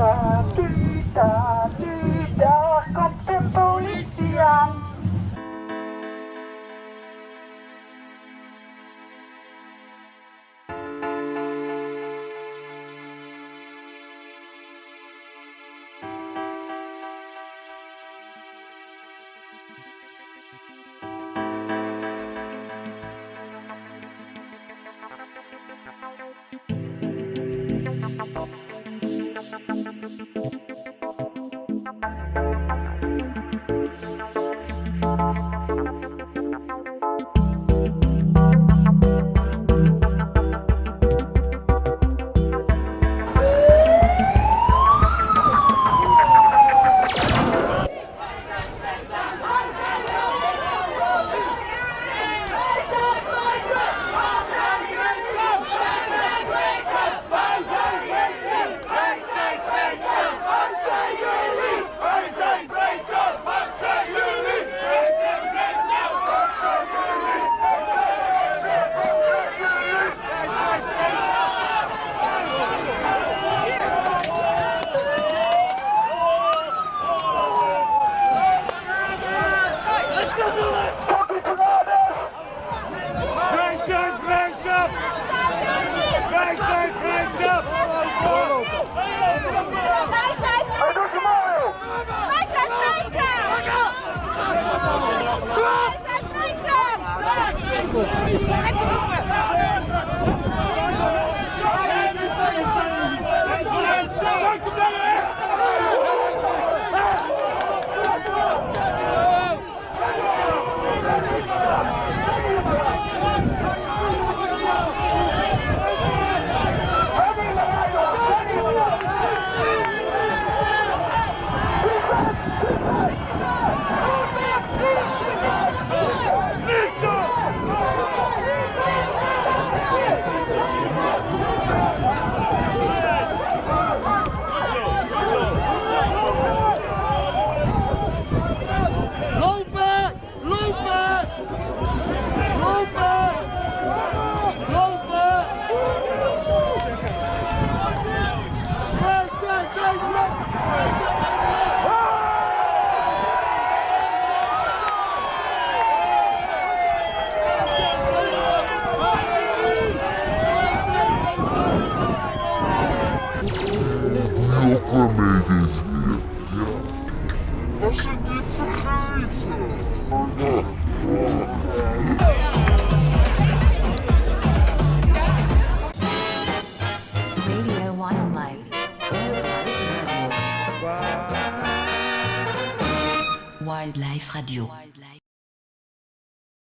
tá, tá. Vrijheid, Vrijheid, vrijheid! Hij Was het niet vergeten? Radio Wildlife. Wildlife Radio.